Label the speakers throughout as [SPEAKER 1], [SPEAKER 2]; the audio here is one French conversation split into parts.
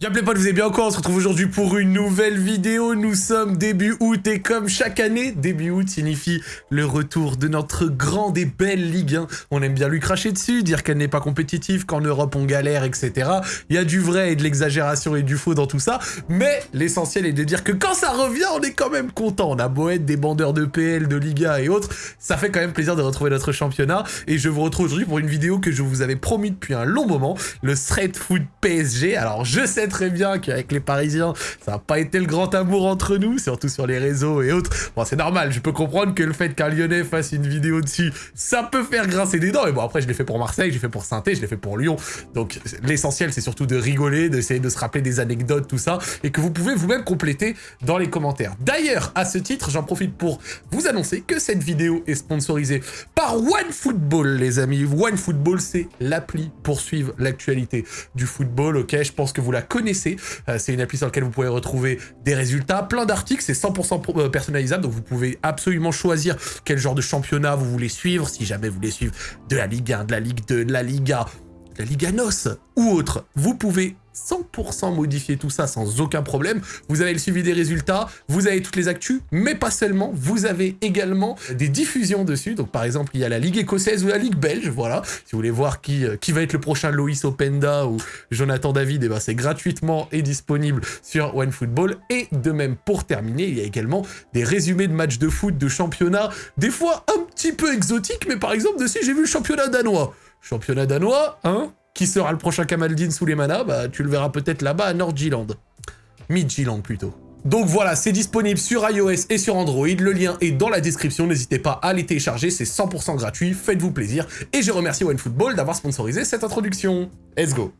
[SPEAKER 1] Bien les potes, vous êtes bien encore On se retrouve aujourd'hui pour une nouvelle vidéo. Nous sommes début août et comme chaque année, début août signifie le retour de notre grande et belle Ligue 1. On aime bien lui cracher dessus, dire qu'elle n'est pas compétitive, qu'en Europe on galère, etc. Il y a du vrai et de l'exagération et du faux dans tout ça. Mais l'essentiel est de dire que quand ça revient, on est quand même content. On a beau être des bandeurs de PL, de Liga et autres, ça fait quand même plaisir de retrouver notre championnat. Et je vous retrouve aujourd'hui pour une vidéo que je vous avais promis depuis un long moment, le Street Food PSG. Alors je sais très bien qu'avec les Parisiens, ça n'a pas été le grand amour entre nous, surtout sur les réseaux et autres. Bon, c'est normal, je peux comprendre que le fait qu'un Lyonnais fasse une vidéo dessus, ça peut faire grincer des dents. Et bon, après, je l'ai fait pour Marseille, j'ai fait pour saint je l'ai fait pour Lyon. Donc, l'essentiel, c'est surtout de rigoler, d'essayer de se rappeler des anecdotes, tout ça, et que vous pouvez vous-même compléter dans les commentaires. D'ailleurs, à ce titre, j'en profite pour vous annoncer que cette vidéo est sponsorisée par OneFootball, les amis. OneFootball, c'est l'appli pour suivre l'actualité du football, ok? Je pense que vous la connaissez Euh, c'est une appli sur laquelle vous pouvez retrouver des résultats, plein d'articles, c'est 100% euh, personnalisable, donc vous pouvez absolument choisir quel genre de championnat vous voulez suivre, si jamais vous voulez suivre de la Ligue 1, de la Ligue 2, de la Liga, la Liga NOS ou autre. Vous pouvez 100% modifier tout ça sans aucun problème. Vous avez le suivi des résultats, vous avez toutes les actus, mais pas seulement, vous avez également des diffusions dessus. Donc par exemple, il y a la Ligue écossaise ou la Ligue belge, voilà. Si vous voulez voir qui, euh, qui va être le prochain Loïs Openda ou Jonathan David, eh ben c'est gratuitement et disponible sur OneFootball. Et de même, pour terminer, il y a également des résumés de matchs de foot, de championnat, des fois un petit peu exotiques, mais par exemple, dessus, j'ai vu le championnat danois. Championnat danois, hein qui sera le prochain Kamaldin sous les manas Bah, tu le verras peut-être là-bas à Nord-Giland. Mid-Giland plutôt. Donc voilà, c'est disponible sur iOS et sur Android. Le lien est dans la description. N'hésitez pas à les télécharger, c'est 100% gratuit. Faites-vous plaisir. Et je remercie OneFootball d'avoir sponsorisé cette introduction. Let's go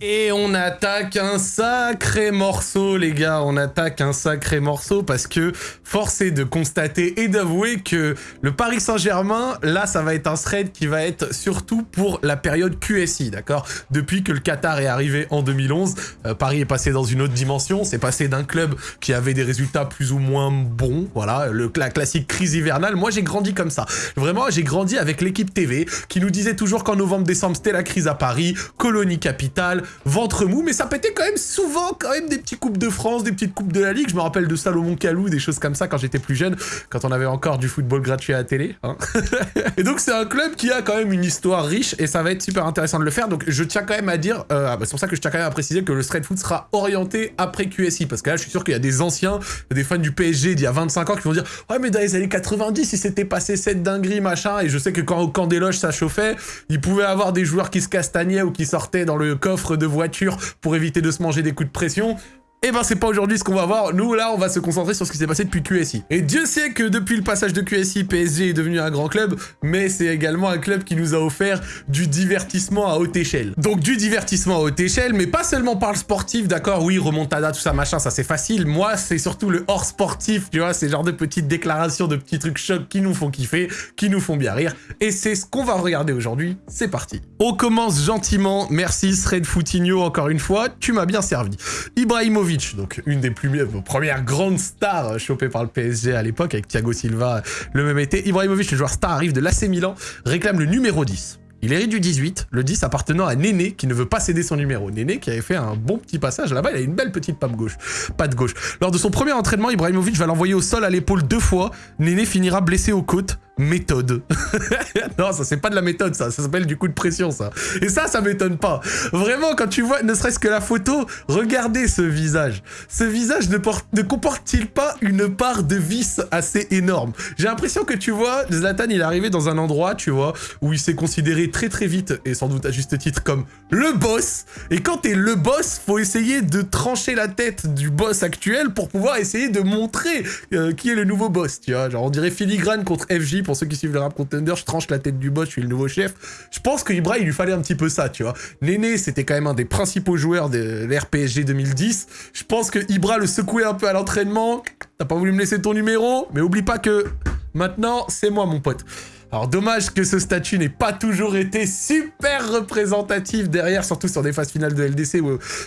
[SPEAKER 1] et on attaque un sacré morceau, les gars. On attaque un sacré morceau parce que force est de constater et d'avouer que le Paris Saint-Germain, là, ça va être un thread qui va être surtout pour la période QSI, d'accord? Depuis que le Qatar est arrivé en 2011, euh, Paris est passé dans une autre dimension. C'est passé d'un club qui avait des résultats plus ou moins bons, voilà, la classique crise hivernale. Moi, j'ai grandi comme ça. Vraiment, j'ai grandi avec l'équipe TV qui nous disait toujours qu'en novembre-décembre, c'était la crise à Paris, colonie capitale, ventre mou, mais ça pétait quand même souvent quand même des petits coupes de France, des petites coupes de la Ligue. Je me rappelle de Salomon Kalou, des choses comme ça quand j'étais plus jeune, quand on avait encore du football gratuit à la télé. Hein. et donc c'est un club qui a quand même une histoire riche et ça va être super intéressant de le faire. Donc je tiens quand même à dire, euh, ah bah, c'est pour ça que je tiens quand même à préciser que le straight foot sera orienté après QSI, parce que là je suis sûr qu'il y a des anciens, des fans du PSG d'il y a 25 ans qui vont dire « Ouais mais dans les années 90, il s'était passé cette dinguerie, machin, et je sais que quand au camp des loges ça chauffait, il pouvait avoir des joueurs qui se castagnaient ou qui sortaient dans le coffre de voiture pour éviter de se manger des coups de pression. Et eh ben c'est pas aujourd'hui ce qu'on va voir, nous là on va se concentrer sur ce qui s'est passé depuis QSI. Et Dieu sait que depuis le passage de QSI, PSG est devenu un grand club, mais c'est également un club qui nous a offert du divertissement à haute échelle. Donc du divertissement à haute échelle, mais pas seulement par le sportif, d'accord, oui, remontada, tout ça, machin, ça c'est facile. Moi c'est surtout le hors sportif, tu vois, ces genre de petites déclarations, de petits trucs chocs qui nous font kiffer, qui nous font bien rire. Et c'est ce qu'on va regarder aujourd'hui, c'est parti. On commence gentiment, merci Sred Foutinho encore une fois, tu m'as bien servi. Ibrahimovic donc une des plus, premières grandes stars chopées par le PSG à l'époque, avec Thiago Silva le même été. Ibrahimovic, le joueur star, arrive de l'AC Milan, réclame le numéro 10. Il hérite du 18, le 10 appartenant à Néné qui ne veut pas céder son numéro. Néné qui avait fait un bon petit passage là-bas, il a une belle petite patte gauche. Patte gauche. Lors de son premier entraînement, Ibrahimovic va l'envoyer au sol à l'épaule deux fois. Néné finira blessé aux côtes méthode. non, ça c'est pas de la méthode, ça. Ça s'appelle du coup de pression, ça. Et ça, ça m'étonne pas. Vraiment, quand tu vois, ne serait-ce que la photo, regardez ce visage. Ce visage ne, ne comporte-t-il pas une part de vice assez énorme? J'ai l'impression que tu vois, Zlatan, il est arrivé dans un endroit, tu vois, où il s'est considéré très très vite, et sans doute à juste titre, comme le boss. Et quand t'es le boss, faut essayer de trancher la tête du boss actuel pour pouvoir essayer de montrer euh, qui est le nouveau boss, tu vois. Genre, on dirait filigrane contre FJ pour ceux qui suivent le rap contender, je tranche la tête du boss, je suis le nouveau chef. Je pense que Ibra, il lui fallait un petit peu ça, tu vois. Néné, c'était quand même un des principaux joueurs de l'RPSG 2010. Je pense que Ibra le secouait un peu à l'entraînement. T'as pas voulu me laisser ton numéro, mais oublie pas que maintenant, c'est moi, mon pote. Alors dommage que ce statut n'ait pas toujours été super représentatif derrière, surtout sur des phases finales de LDC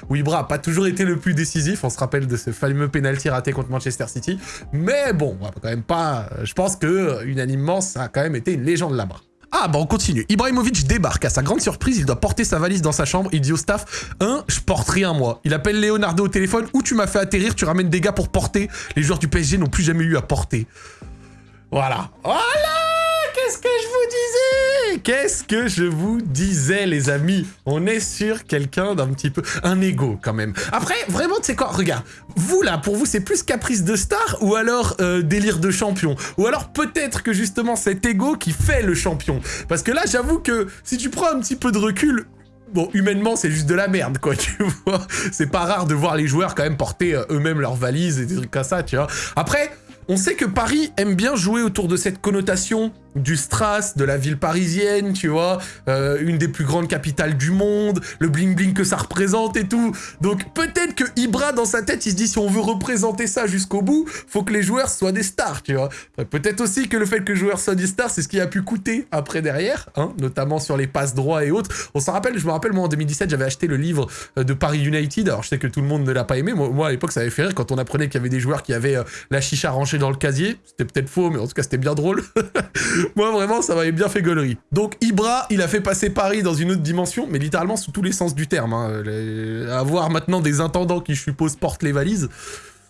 [SPEAKER 1] où, Ibra n'a pas toujours été le plus décisif. On se rappelle de ce fameux penalty raté contre Manchester City. Mais bon, quand même pas... Je pense que unanimement, ça a quand même été une légende là-bas. Ah bah on continue. Ibrahimovic débarque. À sa grande surprise, il doit porter sa valise dans sa chambre. Il dit au staff, un, je porte rien moi. Il appelle Leonardo au téléphone, ou tu m'as fait atterrir, tu ramènes des gars pour porter. Les joueurs du PSG n'ont plus jamais eu à porter. Voilà. Voilà Qu'est-ce que je vous disais? Qu'est-ce que je vous disais, les amis? On est sur quelqu'un d'un petit peu... Un ego, quand même. Après, vraiment, tu sais quoi? Regarde, vous, là, pour vous, c'est plus caprice de star ou alors euh, délire de champion? Ou alors peut-être que, justement, cet ego qui fait le champion? Parce que là, j'avoue que si tu prends un petit peu de recul, Bon, humainement, c'est juste de la merde, quoi, tu vois? C'est pas rare de voir les joueurs quand même porter euh, eux-mêmes leurs valises et des trucs comme ça, tu vois? Après, on sait que Paris aime bien jouer autour de cette connotation du strass, de la ville parisienne, tu vois, euh, une des plus grandes capitales du monde, le bling-bling que ça représente et tout. Donc peut-être que Ibra, dans sa tête, il se dit si on veut représenter ça jusqu'au bout, faut que les joueurs soient des stars, tu vois. Peut-être aussi que le fait que les joueurs soient des stars, c'est ce qui a pu coûter après derrière, hein, notamment sur les passes droits et autres. On s'en rappelle, je me rappelle, moi en 2017, j'avais acheté le livre euh, de Paris United, alors je sais que tout le monde ne l'a pas aimé, moi, à l'époque ça avait fait rire quand on apprenait qu'il y avait des joueurs qui avaient euh, la chicha rangée dans le casier. C'était peut-être faux, mais en tout cas, c'était bien drôle. Moi, vraiment, ça m'avait bien fait gueulerie. Donc, Ibra, il a fait passer Paris dans une autre dimension, mais littéralement sous tous les sens du terme. Hein. Avoir maintenant des intendants qui, je suppose, portent les valises,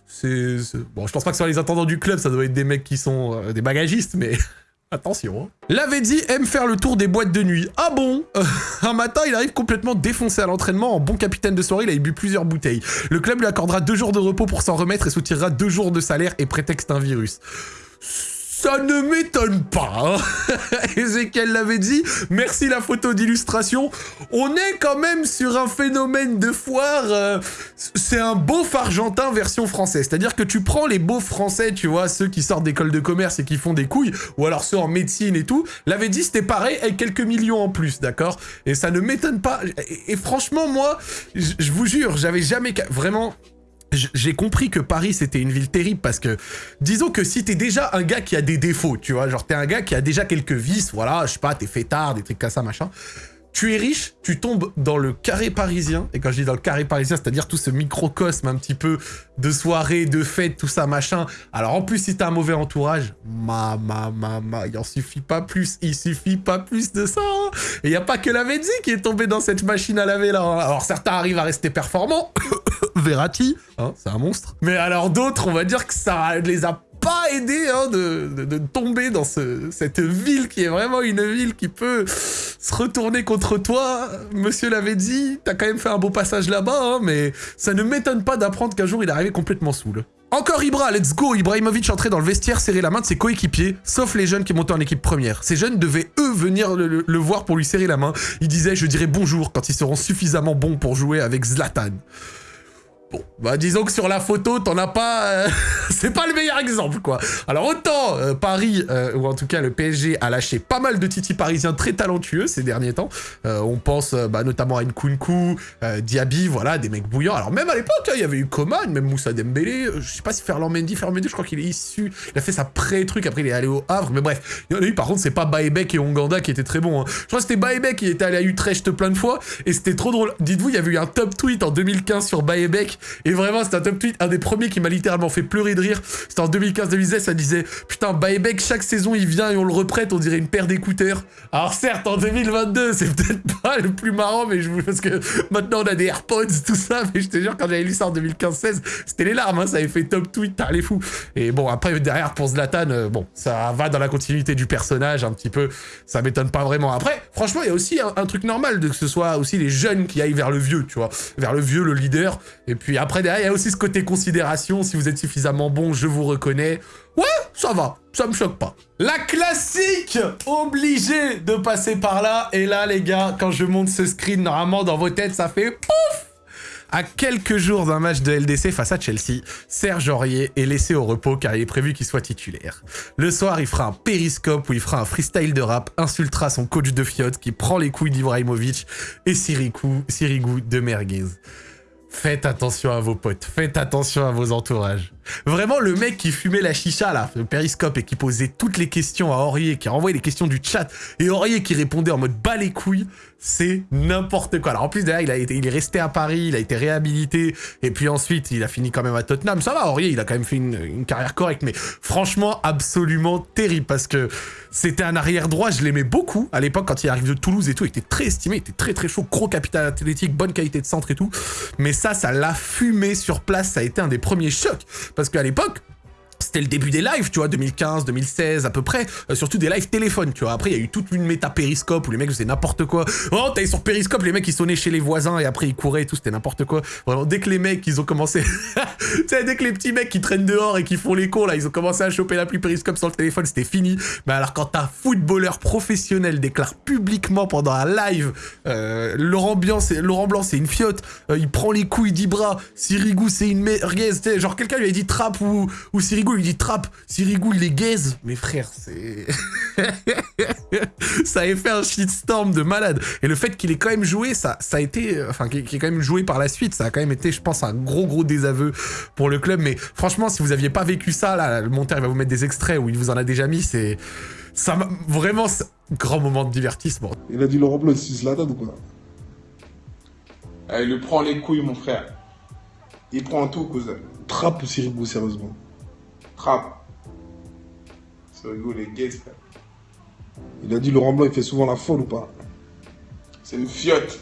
[SPEAKER 1] c'est... Bon, je pense pas que ce soit les intendants du club, ça doit être des mecs qui sont euh, des bagagistes, mais... Attention. Hein. Lavedzi aime faire le tour des boîtes de nuit. Ah bon? Un matin, il arrive complètement défoncé à l'entraînement. En bon capitaine de soirée, il a bu plusieurs bouteilles. Le club lui accordera deux jours de repos pour s'en remettre et soutirera deux jours de salaire et prétexte un virus. Ça ne m'étonne pas. Hein. Ezekiel l'avait dit. Merci la photo d'illustration. On est quand même sur un phénomène de foire. Euh, c'est un beauf argentin version française. C'est-à-dire que tu prends les beaufs français, tu vois, ceux qui sortent d'école de commerce et qui font des couilles, ou alors ceux en médecine et tout. L'avait dit, c'était pareil avec quelques millions en plus, d'accord? Et ça ne m'étonne pas. Et, franchement, moi, je vous jure, j'avais jamais... Vraiment j'ai compris que Paris c'était une ville terrible parce que disons que si t'es déjà un gars qui a des défauts, tu vois, genre t'es un gars qui a déjà quelques vices, voilà, je sais pas, t'es fêtard, des trucs comme ça, machin, tu es riche, tu tombes dans le carré parisien, et quand je dis dans le carré parisien, c'est-à-dire tout ce microcosme un petit peu de soirée, de fête, tout ça, machin. Alors en plus, si t'as un mauvais entourage, ma, ma, ma, ma, il en suffit pas plus, il suffit pas plus de ça. Hein. Et il a pas que la Vedzi qui est tombé dans cette machine à laver là. Hein. Alors certains arrivent à rester performants, Verratti, hein, c'est un monstre. Mais alors d'autres, on va dire que ça les a pas hein, de, tomber dans cette ville qui est vraiment une ville qui peut se retourner contre toi. Monsieur l'avait dit, t'as quand même fait un beau passage là-bas, hein, mais ça ne m'étonne pas d'apprendre qu'un jour il arrivé complètement saoul. Encore Ibra, let's go Ibrahimovic entrait dans le vestiaire, serrer la main de ses coéquipiers, sauf les jeunes qui montaient en équipe première. Ces jeunes devaient, eux, venir le, le voir pour lui serrer la main. Il disait « Je dirai bonjour quand ils seront suffisamment bons pour jouer avec Zlatan ». Bon, bah disons que sur la photo, t'en as pas... Euh, c'est pas le meilleur exemple, quoi. Alors autant euh, Paris, euh, ou en tout cas le PSG, a lâché pas mal de titi parisiens très talentueux ces derniers temps. on pense bah, notamment à Nkunku, Diaby, voilà, des mecs bouillants. Alors même à l'époque, hein, il y avait eu Coman, même Moussa Dembélé. je sais pas si Ferland Mendy, Ferland Mendy, je crois qu'il est issu... Il a fait sa pré-truc, après il est allé au Havre. Mais bref, il y en a eu, par contre, c'est pas Baebek et Onganda qui étaient très bons. Hein. Je crois que c'était Baebek qui était allé à Utrecht plein de fois. Et c'était trop drôle. Dites-vous, il y avait eu un top tweet en 2015 sur Baebek et vraiment, c'était un top tweet, un des premiers qui m'a littéralement fait pleurer de rire. C'était en 2015-2016, ça disait « Putain, Buyback, chaque saison, il vient et on le reprête, on dirait une paire d'écouteurs. » Alors certes, en 2022, c'est peut-être pas le plus marrant, mais je parce que maintenant, on a des AirPods, tout ça, mais je te jure, quand j'avais lu ça en 2015-16, c'était les larmes, hein, ça avait fait top tweet, t'as les fous. Et bon, après, derrière, pour Zlatan, euh, bon, ça va dans la continuité du personnage, un petit peu, ça m'étonne pas vraiment. Après, franchement, il y a aussi un, truc normal de que ce soit aussi les jeunes qui aillent vers le vieux, tu vois, vers le vieux, le leader, après, il y a aussi ce côté considération. Si vous êtes suffisamment bon, je vous reconnais. Ouais, ça va. Ça me choque pas. La classique Obligé de passer par là. Et là, les gars, quand je monte ce screen, normalement, dans vos têtes, ça fait pouf à quelques jours d'un match de LDC face à Chelsea, Serge Aurier est laissé au repos car il est prévu qu'il soit titulaire. Le soir, il fera un périscope où il fera un freestyle de rap, insultera son coach de fiotte qui prend les couilles d'Ibrahimovic et Sirigu de Merguez. Faites attention à vos potes, faites attention à vos entourages. Vraiment, le mec qui fumait la chicha, là, le périscope, et qui posait toutes les questions à Aurier, qui renvoyait les questions du chat, et Aurier qui répondait en mode bas les couilles, c'est n'importe quoi. Alors en plus, derrière, il, a été, il est resté à Paris, il a été réhabilité, et puis ensuite, il a fini quand même à Tottenham. Ça va, Aurier, il a quand même fait une, une carrière correcte, mais franchement, absolument terrible, parce que c'était un arrière droit, je l'aimais beaucoup à l'époque quand il arrive de Toulouse et tout, il était très estimé, il était très très chaud, gros capital athlétique, bonne qualité de centre et tout. Mais ça, ça l'a fumé sur place, ça a été un des premiers chocs. Parce qu'à l'époque, c'était le début des lives, tu vois, 2015, 2016 à peu près, euh, surtout des lives téléphone, tu vois. Après, il y a eu toute une méta périscope où les mecs faisaient n'importe quoi. Oh, t'allais sur périscope, les mecs ils sonnaient chez les voisins et après ils couraient et tout, c'était n'importe quoi. Vraiment, dès que les mecs ils ont commencé, tu sais, dès que les petits mecs qui traînent dehors et qui font les cons là, ils ont commencé à choper l'appli périscope sur le téléphone, c'était fini. Mais alors quand un footballeur professionnel déclare publiquement pendant un live, euh, Laurent c'est Laurent Blanc, c'est une fiotte, euh, il prend les couilles, il dit bras, Sirigu c'est une merguez, genre quelqu'un lui a dit trappe ou, ou lui dit trappe, Sirigu il est gaze. Mais frère, c'est... ça avait fait un shitstorm de malade. Et le fait qu'il ait quand même joué, ça, ça a été... Enfin, qu'il ait quand même joué par la suite, ça a quand même été, je pense, un gros gros désaveu pour le club. Mais franchement, si vous aviez pas vécu ça, là, le monteur il va vous mettre des extraits où il vous en a déjà mis, c'est... Ça m'a... Vraiment, grand moment de divertissement.
[SPEAKER 2] Il a dit Laurent Blanc, c'est Zlatan ou quoi?
[SPEAKER 3] Eh, Il lui prend les couilles, mon frère. Il prend tout, cousin.
[SPEAKER 2] Trappe Sirigu, sérieusement.
[SPEAKER 3] Trappe. Ce rigolo, les frère.
[SPEAKER 2] Il a dit Laurent Blanc, il fait souvent la folle ou pas?
[SPEAKER 3] C'est une fiotte.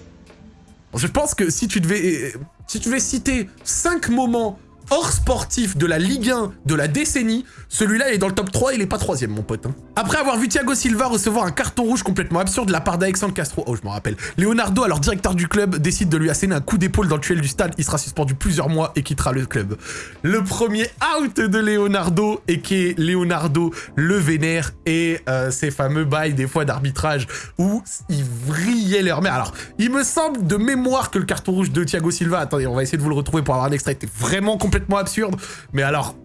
[SPEAKER 1] Je pense que si tu devais, si tu devais citer 5 moments hors sportif de la Ligue 1 de la décennie, celui-là est dans le top 3, il est pas troisième mon pote. hein. Après avoir vu Thiago Silva recevoir un carton rouge complètement absurde de la part d'Alexandre Castro, oh je m'en rappelle, Leonardo, alors directeur du club, décide de lui asséner un coup d'épaule dans le tuel du stade, il sera suspendu plusieurs mois et quittera le club. Le premier out de Leonardo, et qui Leonardo le vénère, et euh, ces fameux bails des fois d'arbitrage où ils vrillaient leur mère. Alors, il me semble de mémoire que le carton rouge de Thiago Silva, attendez, on va essayer de vous le retrouver pour avoir un extrait, était vraiment absurde, mais alors,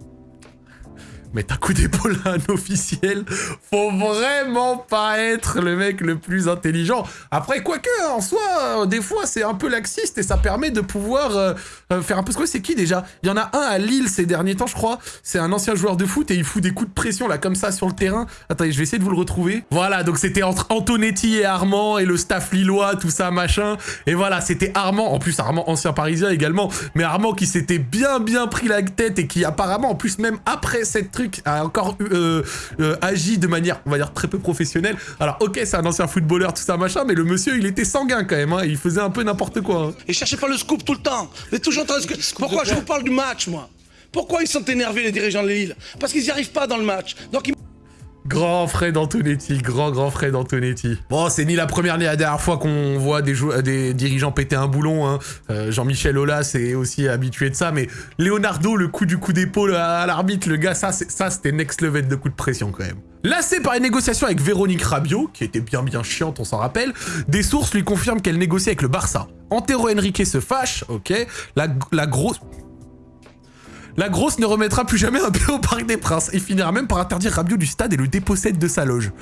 [SPEAKER 1] mettre un coup d'épaule à un officiel, faut vraiment pas être le mec le plus intelligent. Après, quoique, en soi, euh, des fois, c'est un peu laxiste et ça permet de pouvoir euh, euh, faire un peu ce que c'est qui déjà? Il y en a un à Lille ces derniers temps, je crois. C'est un ancien joueur de foot et il fout des coups de pression là comme ça sur le terrain. Attendez, je vais essayer de vous le retrouver. Voilà, donc c'était entre Antonetti et Armand et le staff lillois, tout ça, machin. Et voilà, c'était Armand, en plus Armand ancien parisien également, mais Armand qui s'était bien bien pris la tête et qui apparemment, en plus même après cette truc, a encore euh, euh, agi de manière, on va dire, très peu professionnelle. Alors ok, c'est un ancien footballeur, tout ça, machin, mais le monsieur, il était sanguin quand même, hein, il faisait un peu n'importe quoi. hein.
[SPEAKER 4] Et cherchez pas le scoop tout le temps. Vous êtes toujours en train de... Pourquoi je vous parle du match, moi? Pourquoi ils sont énervés, les dirigeants de Lille Parce qu'ils n'y arrivent pas dans le match. Donc ils...
[SPEAKER 1] Grand Fred Antonetti, grand grand Fred Antonetti. Bon, c'est ni la première ni la dernière fois qu'on voit des, dirigeants péter un boulon. Hein. Euh, Jean-Michel Aulas est aussi habitué de ça, mais Leonardo, le coup du coup d'épaule à, l'arbitre, le gars, ça, ça c'était next level de coup de pression quand même. Lassé par une négociation avec Véronique Rabiot, qui était bien bien chiante, on s'en rappelle, des sources lui confirment qu'elle négocie avec le Barça. Antero Henrique se fâche, ok, la grosse... La grosse ne remettra plus jamais un pied au Parc des Princes et finira même par interdire Rabiot du stade et le dépossède de sa loge.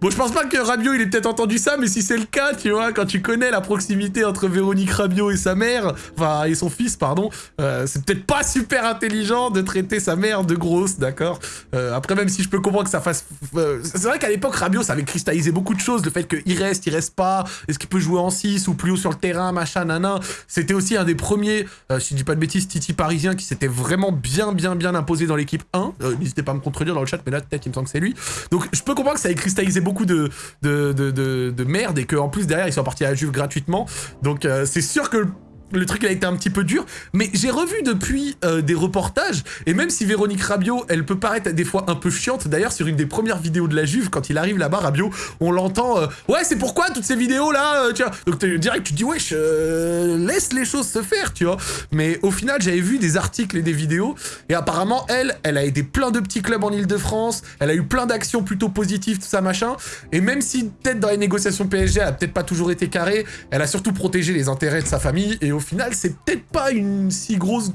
[SPEAKER 1] Bon, je pense pas que Rabiot, il ait peut-être entendu ça, mais si c'est le cas, tu vois, quand tu connais la proximité entre Véronique Rabiot et sa mère, enfin, et son fils, pardon, euh, c'est peut-être pas super intelligent de traiter sa mère de grosse, d'accord? Euh, Après, même si je peux comprendre que ça fasse... euh, c'est vrai qu'à l'époque, Rabiot, ça avait cristallisé beaucoup de choses, le fait qu'il reste, il reste pas, est-ce qu'il peut jouer en 6 ou plus haut sur le terrain, machin, nanan. C'était aussi un des premiers, si je dis pas de bêtises, Titi parisien qui s'était vraiment bien, bien, bien imposé dans l'équipe 1. Euh, N'hésitez pas à me contredire dans le chat, mais là, peut-être, il me semble que c'est lui. Donc, je peux comprendre que ça ait cristallisé beaucoup de, de, de, de, de merde et qu'en plus, derrière, ils sont partis à la Juve gratuitement. Donc, euh, c'est sûr que le truc a été un petit peu dur, mais j'ai revu depuis euh, des reportages, et même si Véronique Rabiot, elle peut paraître des fois un peu chiante, d'ailleurs sur une des premières vidéos de la Juve, quand il arrive là-bas, Rabiot, on l'entend, euh, ouais c'est pourquoi toutes ces vidéos là, euh, tu vois, donc direct tu te dis wesh, laisse les choses se faire, tu vois, mais au final j'avais vu des articles et des vidéos, et apparemment elle, elle a aidé plein de petits clubs en Ile-de-France, elle a eu plein d'actions plutôt positives, tout ça machin, et même si peut-être dans les négociations PSG, elle a peut-être pas toujours été carrée, elle a surtout protégé les intérêts de sa famille, au final, c'est peut-être pas une si grosse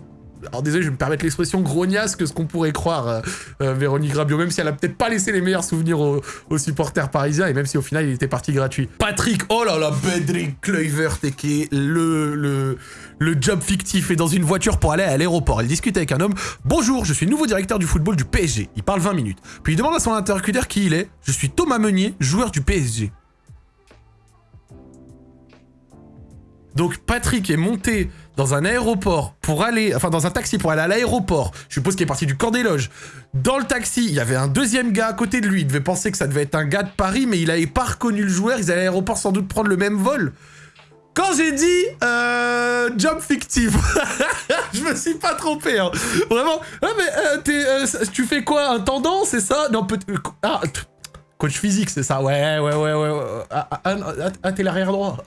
[SPEAKER 1] alors désolé, je vais me permettre l'expression grognasse que ce qu'on pourrait croire, euh, euh, Véronique Rabiot, même si elle a peut-être pas laissé les meilleurs souvenirs aux, supporters parisiens, et même si au final il était parti gratuit. Patrick, oh là là, Bedrick Kluivert, qui est le, le, le job fictif, est dans une voiture pour aller à l'aéroport. Il discute avec un homme. Bonjour, je suis nouveau directeur du football du PSG. Il parle 20 minutes. Puis il demande à son interlocuteur qui il est. Je suis Thomas Meunier, joueur du PSG. Donc Patrick est monté dans un aéroport pour aller, enfin dans un taxi pour aller à l'aéroport. Je suppose qu'il est parti du camp des loges. Dans le taxi, il y avait un deuxième gars à côté de lui. Il devait penser que ça devait être un gars de Paris, mais il avait pas reconnu le joueur. Ils allaient à l'aéroport sans doute prendre le même vol. Quand j'ai dit euh, job fictif, je me suis pas trompé. Hein. Vraiment. Ah mais euh, euh, tu fais quoi? Un tendance, c'est ça? Non, peut ah, Coach physique, c'est ça Ouais, ouais, ouais, ouais. Ah, ah, ah, t'es l'arrière droit.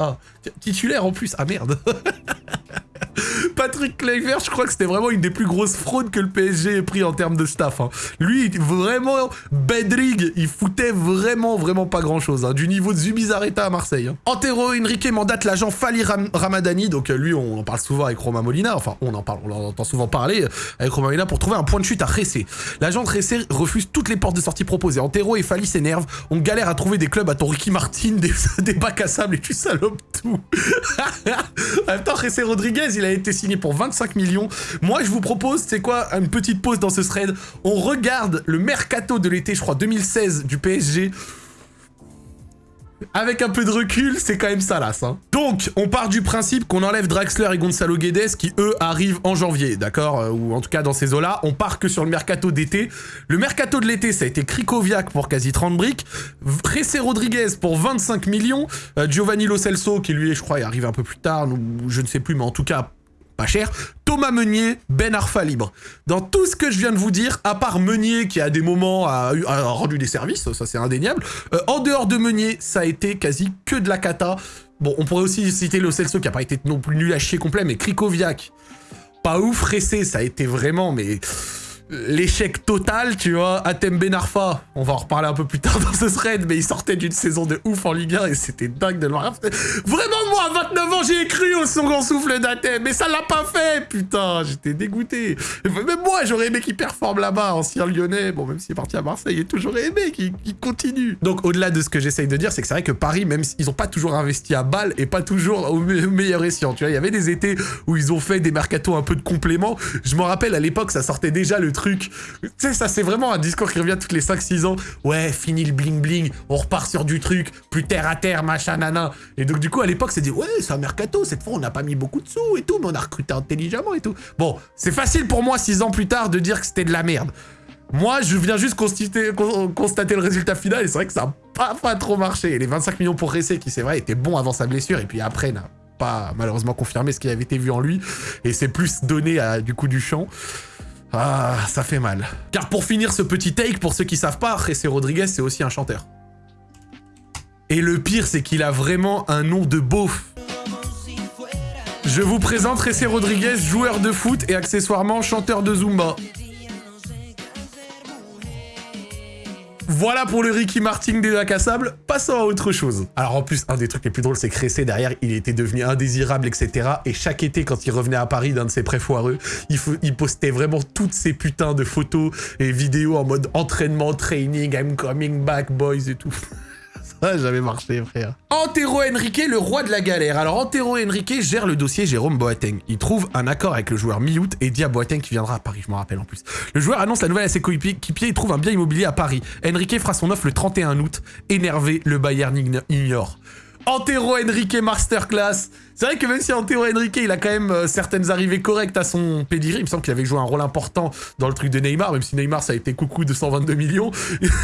[SPEAKER 1] Titulaire en plus. Ah merde. Patrick Kluivert, je crois que c'était vraiment une des plus grosses fraudes que le PSG ait pris en termes de staff. Hein. Lui, vraiment, Bedrig, il foutait vraiment, vraiment pas grand-chose. Hein. Du niveau de Zubizarreta à Marseille. Hein. Antero Henrique mandate l'agent Fali Ramadani. Donc euh, lui, on en parle souvent avec Roma Molina. Enfin, on en parle, on entend souvent parler euh, avec Roma Molina pour trouver un point de chute à Ressé. L'agent de Ressé refuse toutes les portes de sortie proposées. Antero et Fali s'énervent. On galère à trouver des clubs à ton Ricky Martin, des, des bacs à sable et tu salopes tout. en même temps, Ressé Rodriguez, il a été signé pour 25 millions. Moi, je vous propose, c'est quoi, une petite pause dans ce thread. On regarde le mercato de l'été, je crois, 2016 du PSG. Avec un peu de recul, c'est quand même salace. Hein. Donc, on part du principe qu'on enlève Draxler et Gonzalo Guedes qui, eux, arrivent en janvier, d'accord euh, Ou en tout cas dans ces eaux-là. On part que sur le mercato d'été. Le mercato de l'été, ça a été Krikoviak pour quasi 30 briques, Ressé Rodriguez pour 25 millions, euh, Giovanni Lo Celso, qui lui, je crois, est arrivé un peu plus tard, je ne sais plus, mais en tout cas, pas cher, Thomas Meunier, Ben Arfa libre. Dans tout ce que je viens de vous dire, à part Meunier qui à des moments a, rendu des services, ça c'est indéniable, euh, en dehors de Meunier, ça a été quasi que de la cata. Bon, on pourrait aussi citer le Celso qui a pas été non plus nul à chier complet, mais Krikoviak, pas ouf, Ressé, ça a été vraiment, mais l'échec total, tu vois. Atem Benarfa, on va en reparler un peu plus tard dans ce thread, mais il sortait d'une saison de ouf en Ligue 1 et c'était dingue de le voir. Vraiment, moi, à 29 ans, j'ai cru au second souffle d'Atem, mais ça l'a pas fait, putain, j'étais dégoûté. Même moi, j'aurais aimé qu'il performe là-bas, ancien lyonnais, bon, même s'il est parti à Marseille, j'ai toujours aimé qu'il continue. Donc, au-delà de ce que j'essaye de dire, c'est que c'est vrai que Paris, même s'ils ont pas toujours investi à balle et pas toujours au, meilleur escient, tu vois, il y avait des étés où ils ont fait des mercatos un peu de complément. Je me rappelle, à l'époque, ça sortait déjà le truc. Tu sais, ça, c'est vraiment un discours qui revient toutes les 5-6 ans. Ouais, fini le bling-bling, on repart sur du truc, plus terre à terre, machin, nana. Et donc, du coup, à l'époque, c'est dit, ouais, c'est un mercato, cette fois, on n'a pas mis beaucoup de sous et tout, mais on a recruté intelligemment et tout. Bon, c'est facile pour moi, 6 ans plus tard, de dire que c'était de la merde. Moi, je viens juste constater, le résultat final et c'est vrai que ça n'a pas, trop marché. Les 25 millions pour Ressé, qui c'est vrai, était bon avant sa blessure, et puis après, n'a pas malheureusement confirmé ce qui avait été vu en lui, et c'est plus donné à, du coup du champ. Ah, ça fait mal. Car pour finir ce petit take, pour ceux qui savent pas, Jesse Rodriguez, c'est aussi un chanteur. Et le pire, c'est qu'il a vraiment un nom de beauf. Je vous présente Jesse Rodriguez, joueur de foot et accessoirement chanteur de Zumba. Voilà pour le Ricky Martin des bacs à sable, passons à autre chose. Alors en plus, un des trucs les plus drôles, c'est que derrière, il était devenu indésirable, etc. Et chaque été, quand il revenait à Paris d'un de ses prêts foireux, il, il, postait vraiment toutes ces putains de photos et vidéos en mode entraînement, training, I'm coming back, boys et tout. Ça jamais marché, frère. Antero Henrique, le roi de la galère. Alors, Antero Henrique gère le dossier Jérôme Boateng. Il trouve un accord avec le joueur mi-août et dit à Boateng qui viendra à Paris, je m'en rappelle en plus. Le joueur annonce la nouvelle à ses coéquipiers et trouve un bien immobilier à Paris. Henrique fera son offre le 31 août. Énervé, le Bayern ignore. Antero Henrique Masterclass. C'est vrai que même si Antero Henrique, il a quand même euh, certaines arrivées correctes à son pedigree, il me semble qu'il avait joué un rôle important dans le truc de Neymar, même si Neymar, ça a été coucou de 122 millions.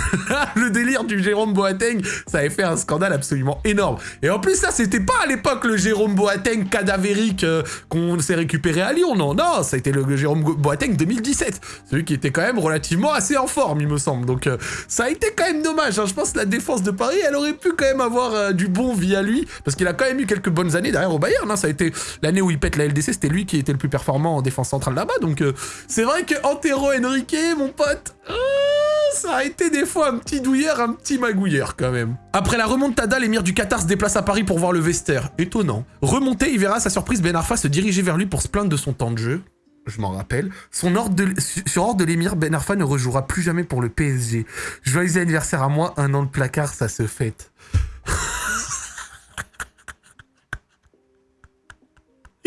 [SPEAKER 1] le délire du Jérôme Boateng, ça avait fait un scandale absolument énorme. Et en plus, ça, c'était pas à l'époque le Jérôme Boateng cadavérique euh, qu'on s'est récupéré à Lyon, non, non, ça a été le Jérôme Boateng 2017. Celui qui était quand même relativement assez en forme, il me semble. Donc, euh, ça a été quand même dommage. Hein. Je pense que la défense de Paris, elle aurait pu quand même avoir du bon via lui, parce qu'il a quand même eu quelques bonnes années derrière Bayern. Hein. Ça a été l'année où il pète la LDC, c'était lui qui était le plus performant en défense centrale là-bas. Donc euh, c'est vrai que Antero Henrique, mon pote, euh, ça a été des fois un petit douilleur, un petit magouilleur quand même. Après la remontada, l'émir du Qatar se déplace à Paris pour voir le Vester. Étonnant. Remonté, il verra sa surprise Ben Arfa se diriger vers lui pour se plaindre de son temps de jeu. je m'en rappelle. Son ordre de, sur ordre de l'émir, Ben Arfa ne rejouera plus jamais pour le PSG. Joyeux anniversaire à moi, un an de placard, ça se fête.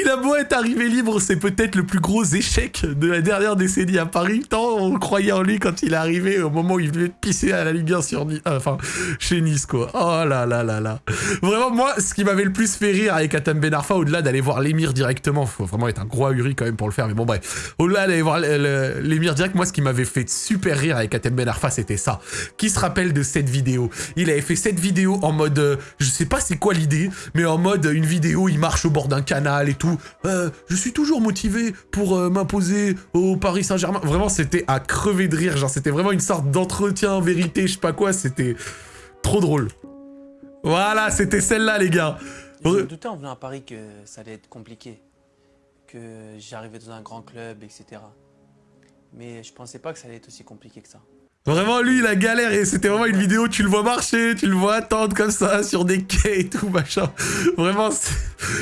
[SPEAKER 1] Il a beau être arrivé libre, c'est peut-être le plus gros échec de la dernière décennie à Paris. Tant on croyait en lui quand il est arrivé au moment où il venait de pisser à la Ligue 1 sur Nice, enfin, chez Nice, quoi. Oh là là là là. Vraiment, moi, ce qui m'avait le plus fait rire avec Atam Ben Arfa, au-delà d'aller voir l'émir directement, faut vraiment être un gros ahuri quand même pour le faire, mais bon, bref. Au-delà d'aller voir l'émir direct, moi, ce qui m'avait fait super rire avec Atam Ben Arfa, c'était ça. Qui se rappelle de cette vidéo? Il avait fait cette vidéo en mode, euh, je sais pas c'est quoi l'idée, mais en mode une vidéo, il marche au bord d'un canal et tout euh, je suis toujours motivé pour euh, m'imposer au Paris Saint-Germain. Vraiment, c'était à crever de rire. Genre, c'était vraiment une sorte d'entretien, vérité, je sais pas quoi. C'était trop drôle. Voilà, c'était celle-là, les gars.
[SPEAKER 5] Je me doutais en venant à Paris que ça allait être compliqué. Que j'arrivais dans un grand club, etc. Mais je pensais pas que ça allait être aussi compliqué que ça.
[SPEAKER 1] Vraiment, lui, il a galéré. C'était vraiment une vidéo, tu le vois marcher, tu le vois attendre comme ça sur des quais et tout, machin. Vraiment,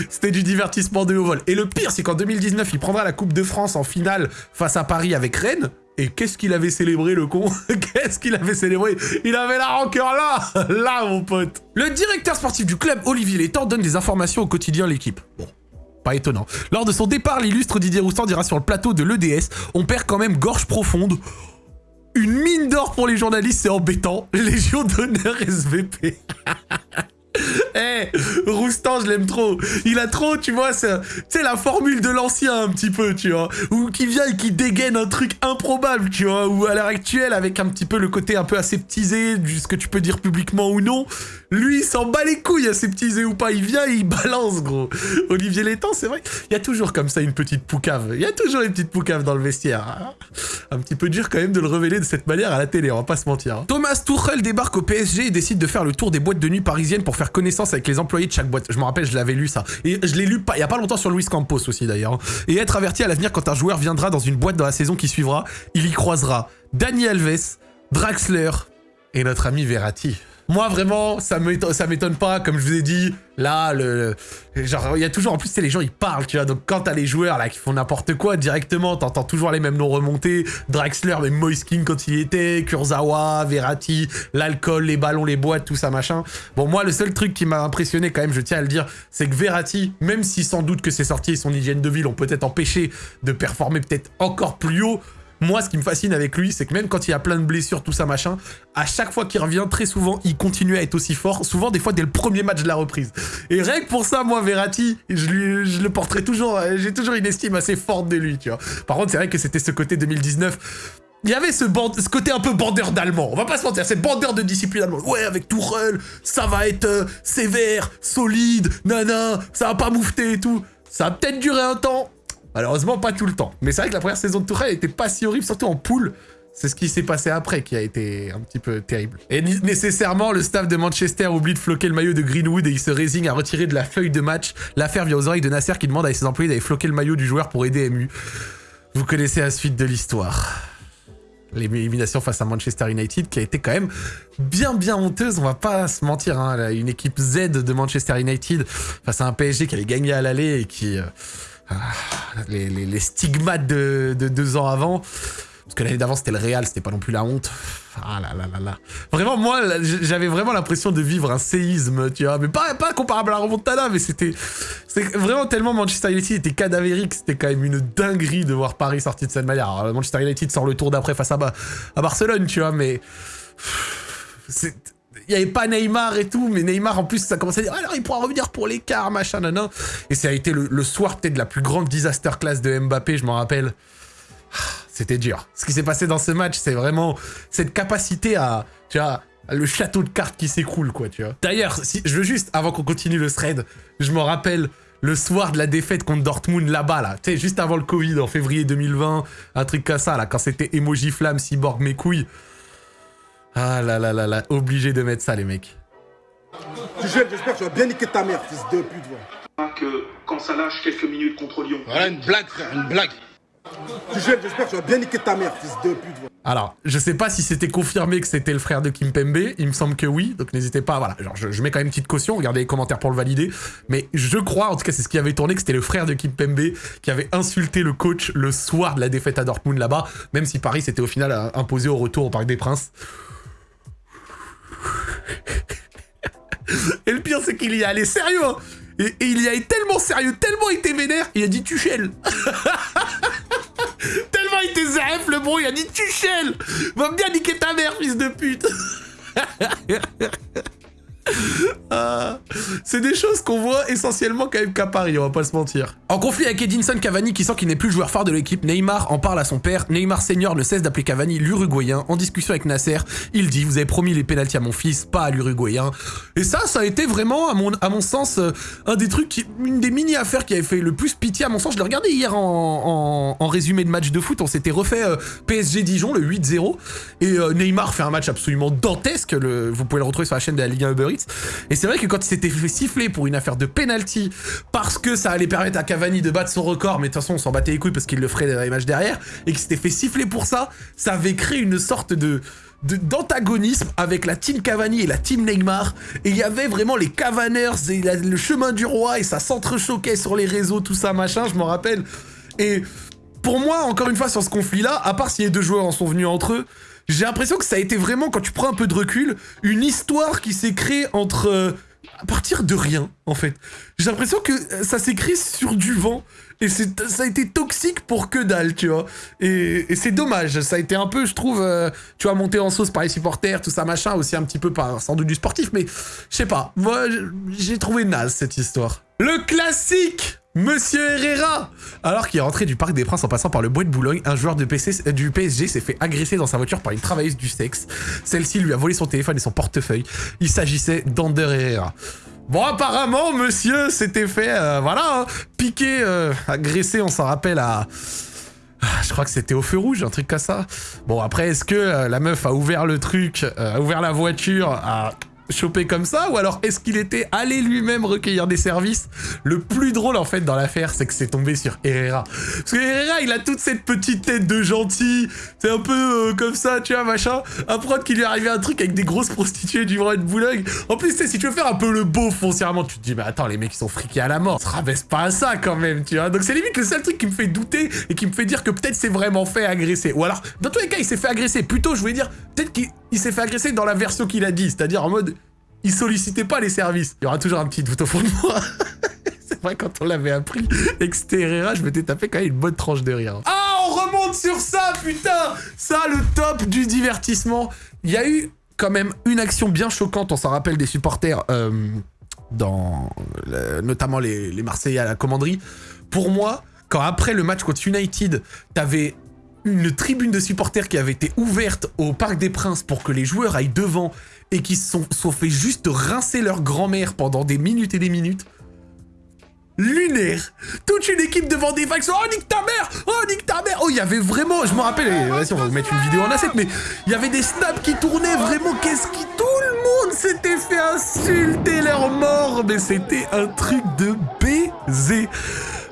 [SPEAKER 1] c'était du divertissement de haut vol. Et le pire, c'est qu'en 2019, il prendra la Coupe de France en finale face à Paris avec Rennes. Et qu'est-ce qu'il avait célébré, le con Qu'est-ce qu'il avait célébré Il avait la rancœur là Là, mon pote Le directeur sportif du club, Olivier Létang, donne des informations au quotidien l'équipe. Bon, pas étonnant. Lors de son départ, l'illustre Didier Roustan dira sur le plateau de l'EDS, on perd quand même gorge profonde. Une mine d'or pour les journalistes, c'est embêtant. Légion d'honneur SVP. Eh, Roustan, je l'aime trop. Il a trop, tu vois, c'est la formule de l'ancien un petit peu, tu vois. Ou qui vient et qui dégaine un truc improbable, tu vois. Ou à l'heure actuelle, avec un petit peu le côté un peu aseptisé, ce que tu peux dire publiquement ou non. Lui, il s'en bat les couilles, aseptisé ou pas. Il vient et il balance, gros. Olivier Létang, c'est vrai. Il y a toujours comme ça une petite poucave. Il y a toujours une petite poucave dans le vestiaire. Un petit peu dur quand même de le révéler de cette manière à la télé, on va pas se mentir. Thomas Tuchel débarque au PSG et décide de faire le tour des boîtes de nuit parisiennes pour faire connaissance avec les employés de chaque boîte. Je me rappelle, je l'avais lu ça. Et je l'ai lu pas, il y a pas longtemps sur Luis Campos aussi d'ailleurs. Et être averti à l'avenir quand un joueur viendra dans une boîte dans la saison qui suivra, il y croisera Dani Alves, Draxler et notre ami Verratti. Moi, vraiment, ça m'étonne pas, comme je vous ai dit, là, le, genre, il y a toujours, en plus, c'est les gens, ils parlent, tu vois, donc quand t'as les joueurs, là, qui font n'importe quoi, directement, t'entends toujours les mêmes noms remonter, Draxler, même Moiskin quand il était, Kurzawa, Verratti, l'alcool, les ballons, les boîtes, tout ça, machin. Bon, moi, le seul truc qui m'a impressionné, quand même, je tiens à le dire, c'est que Verratti, même si sans doute que ses sorties et son hygiène de vie l'ont peut-être empêché de performer peut-être encore plus haut, moi, ce qui me fascine avec lui, c'est que même quand il a plein de blessures, tout ça, machin, à chaque fois qu'il revient, très souvent, il continue à être aussi fort. Souvent, des fois, dès le premier match de la reprise. Et rien que pour ça, moi, Verratti, je, le porterai toujours... J'ai toujours une estime assez forte de lui, tu vois. Par contre, c'est vrai que c'était ce côté 2019 il y avait ce, ce côté un peu bandeur d'allemand, on va pas se mentir, c'est bandeur de discipline allemande. Ouais, avec Tourelle, ça va être euh, sévère, solide, nana, ça va pas moufter et tout. Ça a peut-être duré un temps, Malheureusement, pas tout le temps. Mais c'est vrai que la première saison de Tourelle était pas si horrible, surtout en poule. C'est ce qui s'est passé après qui a été un petit peu terrible. Et nécessairement, le staff de Manchester oublie de floquer le maillot de Greenwood et il se résigne à retirer de la feuille de match. L'affaire vient aux oreilles de Nasser qui demande à ses employés d'aller floquer le maillot du joueur pour aider MU. Vous connaissez la suite de l'histoire. L'élimination face à Manchester United qui a été quand même bien bien honteuse, on va pas se mentir. Hein. Une équipe Z de Manchester United face à un PSG qui allait gagner à l'aller et qui... Euh, ah, les, stigmates de, deux ans avant. Parce que l'année d'avant, c'était le Real, c'était pas non plus la honte. Ah là là là là. Vraiment, moi, j'avais vraiment l'impression de vivre un séisme, tu vois. Mais pas, pas comparable à la remontada, mais c'était vraiment tellement Manchester United était cadavérique. C'était quand même une dinguerie de voir Paris sortir de cette manière. Alors, Manchester United sort le tour d'après face à, à Barcelone, tu vois, mais... C'est n'y avait pas Neymar et tout, mais Neymar en plus ça commençait à dire alors il pourra revenir pour l'écart, machin, nan, Et ça a été le, soir peut-être de la plus grande disaster class de Mbappé, je m'en rappelle. Ah, c'était dur. Ce qui s'est passé dans ce match, c'est vraiment cette capacité à, tu vois, le château de cartes qui s'écroule, quoi, tu vois. D'ailleurs, si, je veux juste, avant qu'on continue le thread, je me rappelle le soir de la défaite contre Dortmund là-bas, là. Tu sais, juste avant le Covid, en février 2020, un truc comme ça, là, quand c'était emoji flamme, cyborg, mes couilles. Ah là là là là, obligé de mettre ça les mecs.
[SPEAKER 2] j'espère que tu vas bien niquer ta mère, fils de pute.
[SPEAKER 6] Que quand ça lâche quelques minutes contre Lyon.
[SPEAKER 4] Voilà une blague, frère, une blague.
[SPEAKER 2] Tuchel, j'espère que tu vas bien niquer ta mère, fils de pute.
[SPEAKER 1] Alors, je sais pas si c'était confirmé que c'était le frère de Kim Pembe, il me semble que oui, donc n'hésitez pas, voilà, genre je, je mets quand même une petite caution, regardez les commentaires pour le valider, mais je crois, en tout cas c'est ce qui avait tourné, que c'était le frère de Kim Pembe qui avait insulté le coach le soir de la défaite à Dortmund là-bas, même si Paris s'était au final euh, imposé au retour au Parc des Princes. Et le pire c'est qu'il y est allé sérieux, hein. Et, il y a été tellement sérieux, tellement été vénère, il a dit Tuchel Tellement il était ZF le bro, il a dit Tuchel Va bien niquer ta mère, fils de pute Ah, c'est des choses qu'on voit essentiellement quand même qu'à Paris, on va pas se mentir. En conflit avec Edinson Cavani qui sent qu'il n'est plus joueur phare de l'équipe, Neymar en parle à son père. Neymar senior ne cesse d'appeler Cavani l'Uruguayen. En discussion avec Nasser, il dit vous avez promis les pénalties à mon fils, pas à l'Uruguayen. Et ça, ça a été vraiment à mon, sens euh, un des trucs, une des mini affaires qui avait fait le plus pitié à mon sens. Je l'ai regardé hier en, résumé de match de foot. On s'était refait euh, PSG Dijon le 8-0 et euh, Neymar fait un match absolument dantesque. Vous pouvez le retrouver sur la chaîne de la Ligue 1 Uber Et c'est vrai que quand il s'était fait siffler pour une affaire de penalty, parce que ça allait permettre à Cavani de battre son record, mais de toute façon on s'en battait les couilles parce qu'il le ferait dans les matchs derrière, et qu'il s'était fait siffler pour ça, ça avait créé une sorte de d'antagonisme avec la team Cavani et la team Neymar. Et il y avait vraiment les Cavaners et le chemin du roi et ça s'entrechoquait sur les réseaux tout ça machin je m'en rappelle. Et pour moi encore une fois sur ce conflit là à part si les deux joueurs en sont venus entre eux j'ai l'impression que ça a été vraiment, quand tu prends un peu de recul, une histoire qui s'est créée entre... Euh, à partir de rien, en fait. J'ai l'impression que ça s'est créé sur du vent, et ça a été toxique pour que dalle, tu vois. Et, et c'est dommage, ça a été un peu, je trouve, euh, tu vois, monté en sauce par les supporters, tout ça, machin, aussi un petit peu par, sans doute du sportif, mais je sais pas, moi, j'ai trouvé naze cette histoire. Le classique Monsieur Herrera Alors qu'il est rentré du Parc des Princes en passant par le Bois de Boulogne, un joueur de PC, euh, du PSG s'est fait agresser dans sa voiture par une travailleuse du sexe. Celle-ci lui a volé son téléphone et son portefeuille. Il s'agissait d'Ander Herrera. Bon, apparemment, monsieur s'était fait, euh, voilà, hein, piquer, euh, agresser, on s'en rappelle, à... Je crois que c'était au feu rouge, un truc comme ça. Bon, après, est-ce que la meuf a ouvert le truc, a ouvert la voiture, a chopé comme ça ou alors est-ce qu'il était allé lui-même recueillir des services? Le plus drôle en fait dans l'affaire c'est que c'est tombé sur Herrera. Parce que Herrera il a toute cette petite tête de gentil, c'est un peu euh, comme ça tu vois machin. Un prod qui lui est arrivé un truc avec des grosses prostituées du vrai de Boulogne. En plus si tu veux faire un peu le beau foncièrement tu te dis mais attends les mecs ils sont friqués à la mort. Ça rabaisse pas à ça quand même tu vois. Donc c'est limite le seul truc qui me fait douter et qui me fait dire que peut-être c'est vraiment fait agresser. Ou alors dans tous les cas il s'est fait agresser. Plutôt je voulais dire peut-être qu'il il s'est fait agresser dans la version qu'il a dit, c'est-à-dire en mode il sollicitait pas les services. Il y aura toujours un petit doute au fond de moi. C'est vrai, quand on l'avait appris et que c'était Herrera, je m'étais tapé quand même une bonne tranche de rire. Ah, on remonte sur ça, putain Ça, le top du divertissement. Il y a eu quand même une action bien choquante, on s'en rappelle des supporters, euh, dans notamment les, les Marseillais à la commanderie. Pour moi, quand après le match contre United, t'avais une tribune de supporters qui avait été ouverte au Parc des Princes pour que les joueurs aillent devant et qui se sont, fait juste rincer leur grand-mère pendant des minutes et des minutes. Lunaire. Toute une équipe devant des vagues. Oh nique ta mère. Oh nique ta mère. Oh il y avait vraiment Je me rappelle Vas-y on va mettre une vidéo en asset Mais il y avait des snaps qui tournaient vraiment Qu'est-ce qui... Tout le monde s'était fait insulter leur mort. Mais c'était un truc de baiser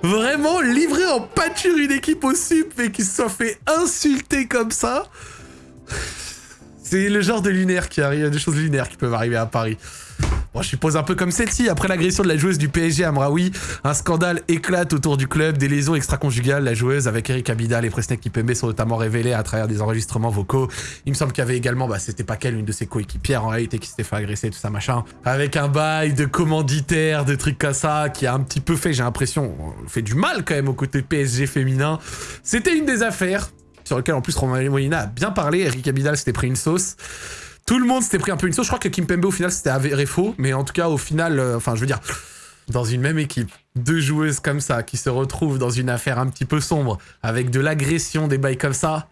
[SPEAKER 1] Vraiment livré en pâture une équipe au sup Et qui se soit fait insulter comme ça c'est le genre de lunaire qui arrive, des choses lunaires qui peuvent arriver à Paris. Bon, je suppose un peu comme celle-ci. Après l'agression de la joueuse du PSG à Mraoui, un scandale éclate autour du club, des lésions extra-conjugales. La joueuse avec Eric Abidal et Presnel Kipembe sont notamment révélées à travers des enregistrements vocaux. Il me semble qu'il y avait également, bah c'était pas qu'elle, une de ses coéquipières en réalité qui s'était fait agresser, tout ça machin. Avec un bail de commanditaire, de trucs comme ça, qui a un petit peu fait, j'ai l'impression, fait du mal quand même au côté PSG féminin. C'était une des affaires sur lequel en plus Romain Molina a bien parlé. Eric Abidal s'était pris une sauce. Tout le monde s'était pris un peu une sauce. Je crois que Kim Pembe au final c'était avéré faux, mais en tout cas au final, euh, enfin je veux dire, dans une même équipe, deux joueuses comme ça qui se retrouvent dans une affaire un petit peu sombre avec de l'agression, des bails comme ça.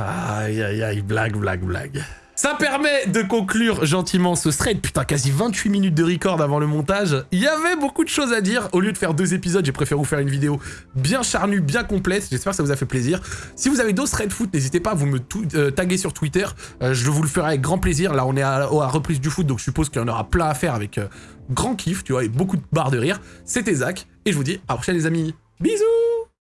[SPEAKER 1] Aïe aïe aïe, blague, blague, blague. Ça permet de conclure gentiment ce thread. Putain, quasi 28 minutes de record avant le montage. Il y avait beaucoup de choses à dire. Au lieu de faire deux épisodes, j'ai préféré vous faire une vidéo bien charnue, bien complète. J'espère que ça vous a fait plaisir. Si vous avez d'autres threads foot, n'hésitez pas à vous me euh, taguer sur Twitter. Euh, je vous le ferai avec grand plaisir. Là, on est à, reprise du foot, donc je suppose qu'il y en aura plein à faire avec euh, grand kiff, tu vois, et beaucoup de barres de rire. C'était Zach, et je vous dis à la prochaine les amis. Bisous